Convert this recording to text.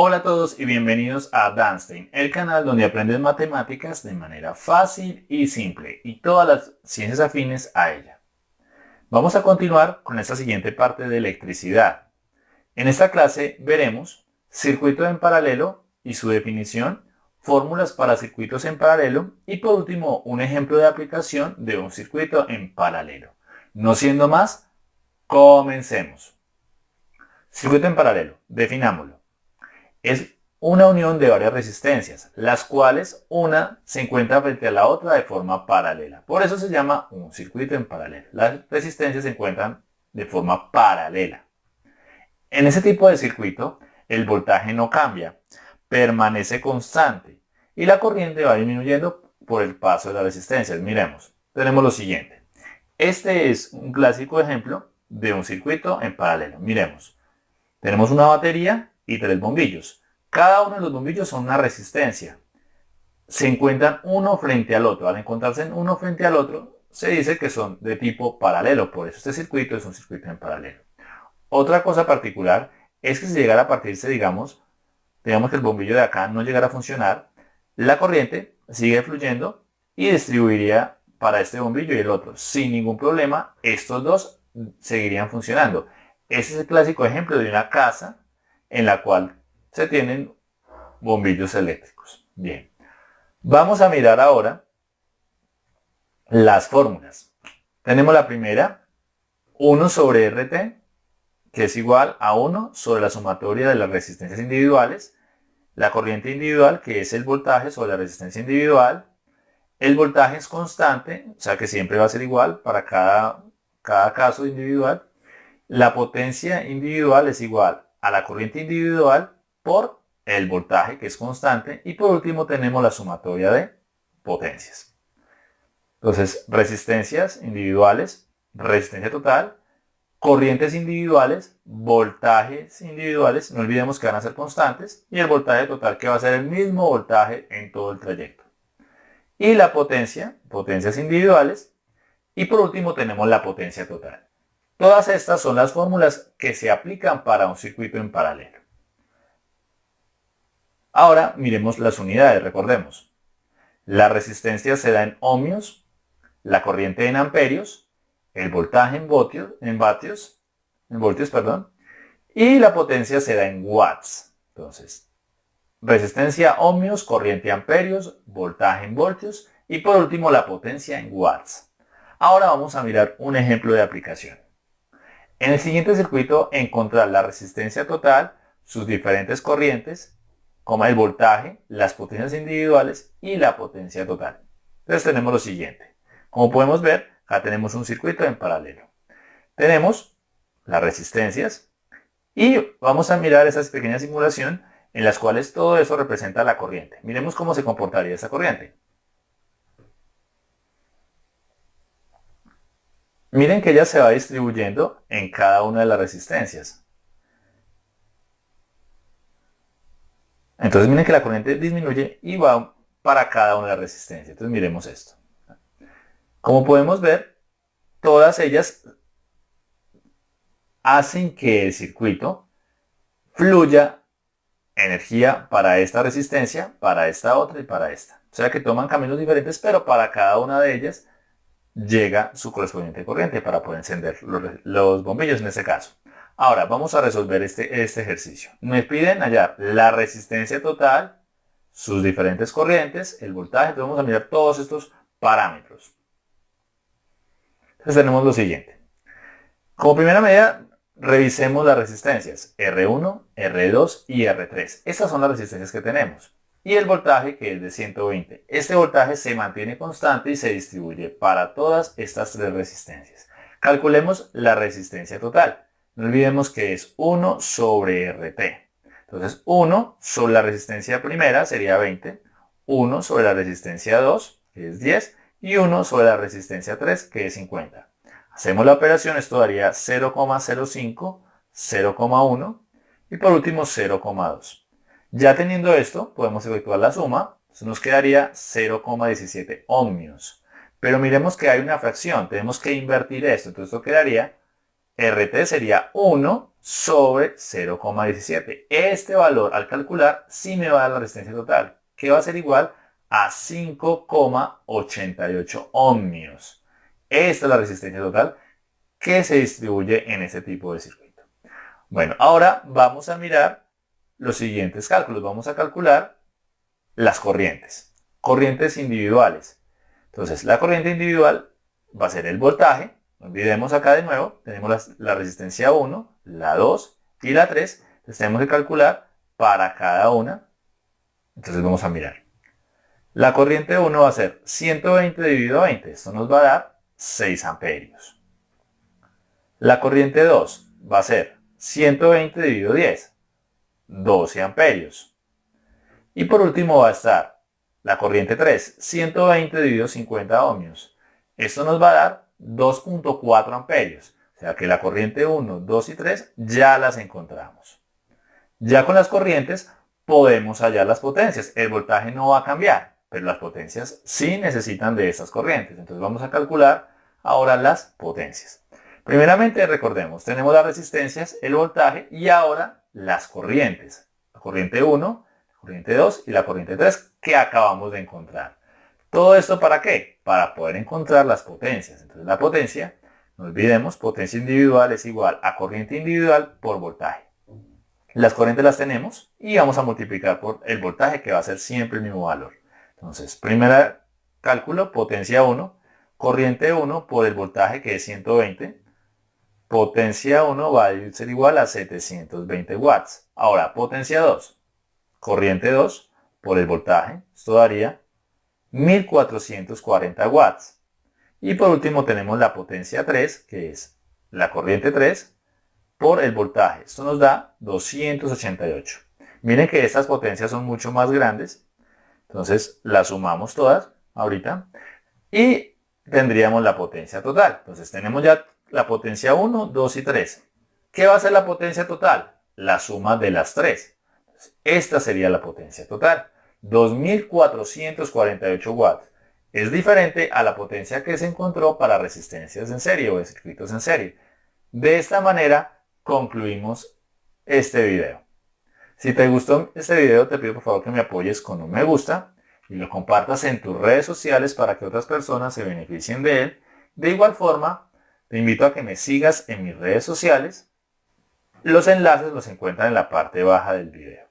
Hola a todos y bienvenidos a Danstein, el canal donde aprendes matemáticas de manera fácil y simple y todas las ciencias afines a ella. Vamos a continuar con esta siguiente parte de electricidad. En esta clase veremos circuito en paralelo y su definición, fórmulas para circuitos en paralelo y por último un ejemplo de aplicación de un circuito en paralelo. No siendo más, comencemos. Circuito en paralelo, definámoslo es una unión de varias resistencias, las cuales una se encuentra frente a la otra de forma paralela. Por eso se llama un circuito en paralelo. Las resistencias se encuentran de forma paralela. En ese tipo de circuito, el voltaje no cambia, permanece constante y la corriente va disminuyendo por el paso de las resistencias. Miremos, tenemos lo siguiente. Este es un clásico ejemplo de un circuito en paralelo. Miremos, tenemos una batería y tres bombillos. Cada uno de los bombillos son una resistencia. Se encuentran uno frente al otro. Al encontrarse uno frente al otro, se dice que son de tipo paralelo. Por eso este circuito es un circuito en paralelo. Otra cosa particular es que si llegara a partirse, digamos, digamos que el bombillo de acá no llegara a funcionar, la corriente sigue fluyendo y distribuiría para este bombillo y el otro. Sin ningún problema, estos dos seguirían funcionando. Este es el clásico ejemplo de una casa en la cual se tienen bombillos eléctricos. Bien, vamos a mirar ahora las fórmulas. Tenemos la primera, 1 sobre RT, que es igual a 1 sobre la sumatoria de las resistencias individuales, la corriente individual, que es el voltaje sobre la resistencia individual, el voltaje es constante, o sea que siempre va a ser igual para cada, cada caso individual, la potencia individual es igual a la corriente individual por el voltaje que es constante y por último tenemos la sumatoria de potencias. Entonces, resistencias individuales, resistencia total, corrientes individuales, voltajes individuales, no olvidemos que van a ser constantes, y el voltaje total que va a ser el mismo voltaje en todo el trayecto. Y la potencia, potencias individuales, y por último tenemos la potencia total. Todas estas son las fórmulas que se aplican para un circuito en paralelo. Ahora miremos las unidades, recordemos. La resistencia se da en ohmios, la corriente en amperios, el voltaje en, voltios, en vatios, en voltios, perdón, y la potencia se da en watts. Entonces, resistencia ohmios, corriente amperios, voltaje en voltios y por último la potencia en watts. Ahora vamos a mirar un ejemplo de aplicación. En el siguiente circuito encontrar la resistencia total, sus diferentes corrientes, como el voltaje, las potencias individuales y la potencia total. Entonces tenemos lo siguiente. Como podemos ver, acá tenemos un circuito en paralelo. Tenemos las resistencias y vamos a mirar esa pequeña simulación en las cuales todo eso representa la corriente. Miremos cómo se comportaría esa corriente. Miren que ella se va distribuyendo en cada una de las resistencias. Entonces miren que la corriente disminuye y va para cada una de las resistencias. Entonces miremos esto. Como podemos ver, todas ellas hacen que el circuito fluya energía para esta resistencia, para esta otra y para esta. O sea que toman caminos diferentes, pero para cada una de ellas llega su correspondiente corriente para poder encender los, bombillos en este caso. Ahora vamos a resolver este, este ejercicio. Me piden hallar la resistencia total, sus diferentes corrientes, el voltaje. Vamos a mirar todos estos parámetros. Entonces tenemos lo siguiente. Como primera medida, revisemos las resistencias R1, R2 y R3. Estas son las resistencias que tenemos y el voltaje que es de 120. Este voltaje se mantiene constante y se distribuye para todas estas tres resistencias. Calculemos la resistencia total. No olvidemos que es 1 sobre RT. Entonces 1 sobre la resistencia primera sería 20, 1 sobre la resistencia 2 que es 10 y 1 sobre la resistencia 3 que es 50. Hacemos la operación, esto daría 0,05, 0,1 y por último 0,2. Ya teniendo esto, podemos efectuar la suma. nos quedaría 0,17 ohmios. Pero miremos que hay una fracción. Tenemos que invertir esto. Entonces esto quedaría RT sería 1 sobre 0,17. Este valor al calcular sí me va a dar la resistencia total, que va a ser igual a 5,88 ohmios. Esta es la resistencia total que se distribuye en este tipo de circuito. Bueno, ahora vamos a mirar los siguientes cálculos. Vamos a calcular las corrientes. Corrientes individuales. Entonces, la corriente individual va a ser el voltaje. Olvidemos acá de nuevo, tenemos la, resistencia 1, la 2 y la 3. Entonces tenemos que calcular para cada una. Entonces vamos a mirar. La corriente 1 va a ser 120 dividido a 20. Esto nos va a dar 6 amperios. La corriente 2 va a ser 120 dividido 10. 12 amperios. Y por último va a estar la corriente 3, 120 dividido 50 ohmios. Esto nos va a dar 2.4 amperios. O sea que la corriente 1, 2 y 3 ya las encontramos. Ya con las corrientes podemos hallar las potencias. El voltaje no va a cambiar, pero las potencias sí necesitan de estas corrientes. Entonces vamos a calcular ahora las potencias. Primeramente recordemos, tenemos las resistencias, el voltaje y ahora las corrientes. La corriente 1, la corriente 2 y la corriente 3 que acabamos de encontrar. ¿Todo esto para qué? Para poder encontrar las potencias. Entonces la potencia, no olvidemos, potencia individual es igual a corriente individual por voltaje. Las corrientes las tenemos y vamos a multiplicar por el voltaje que va a ser siempre el mismo valor. Entonces, primer cálculo, potencia 1, corriente 1 por el voltaje que es 120 Potencia 1 va a ser igual a 720 watts. Ahora, potencia 2. Corriente 2 por el voltaje. Esto daría 1440 watts. Y por último tenemos la potencia 3, que es la corriente 3 por el voltaje. Esto nos da 288. Miren que estas potencias son mucho más grandes. Entonces las sumamos todas ahorita. Y tendríamos la potencia total. Entonces tenemos ya la potencia 1, 2 y 3. ¿Qué va a ser la potencia total? La suma de las tres. Esta sería la potencia total. 2448 watts. Es diferente a la potencia que se encontró para resistencias en serie o circuitos en serie. De esta manera concluimos este video. Si te gustó este video te pido por favor que me apoyes con un me gusta y lo compartas en tus redes sociales para que otras personas se beneficien de él. De igual forma, te invito a que me sigas en mis redes sociales. Los enlaces los encuentran en la parte baja del video.